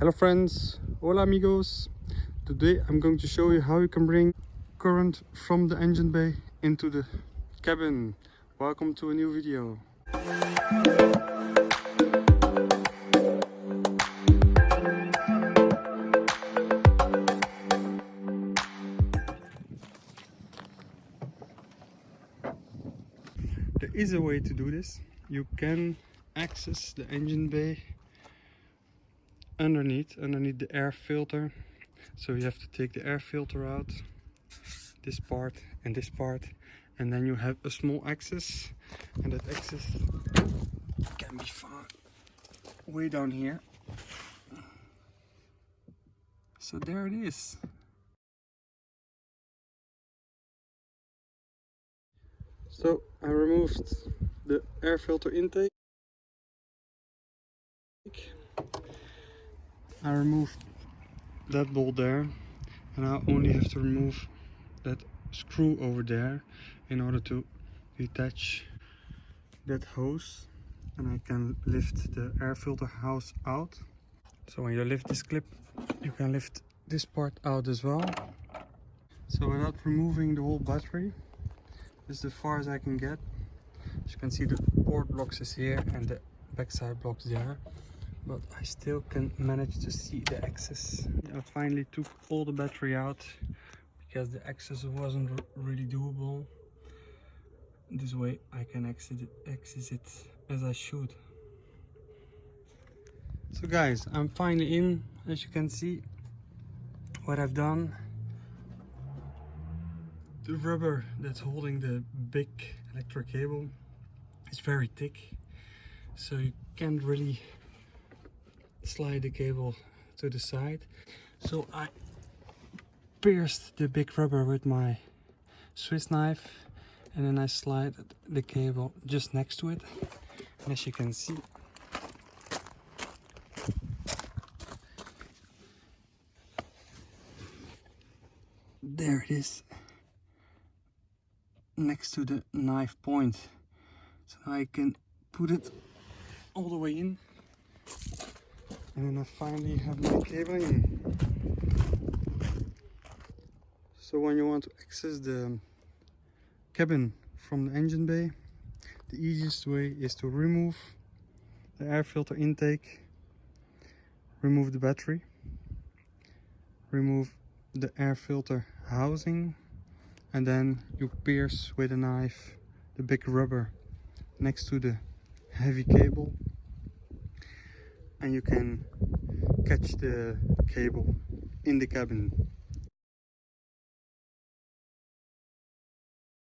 Hello friends, hola amigos. Today I'm going to show you how you can bring current from the engine bay into the cabin. Welcome to a new video. There is a way to do this. You can access the engine bay underneath underneath the air filter. So you have to take the air filter out this part and this part and then you have a small access and that access can be found way down here. So there it is. So I removed the air filter intake I removed that bolt there and I only have to remove that screw over there in order to detach that hose. And I can lift the air filter house out. So when you lift this clip you can lift this part out as well. So without removing the whole battery this is as far as I can get. As you can see the port blocks is here and the backside blocks there but I still can manage to see the access. I finally took all the battery out because the access wasn't really doable. This way I can exit it, exit it as I should. So guys, I'm finally in, as you can see what I've done. The rubber that's holding the big electric cable is very thick, so you can't really slide the cable to the side. So I pierced the big rubber with my Swiss knife and then I slide the cable just next to it. And as you can see, there it is next to the knife point so I can put it all the way in and then I finally have my cable in. So when you want to access the cabin from the engine bay, the easiest way is to remove the air filter intake, remove the battery, remove the air filter housing, and then you pierce with a knife the big rubber next to the heavy cable and you can catch the cable in the cabin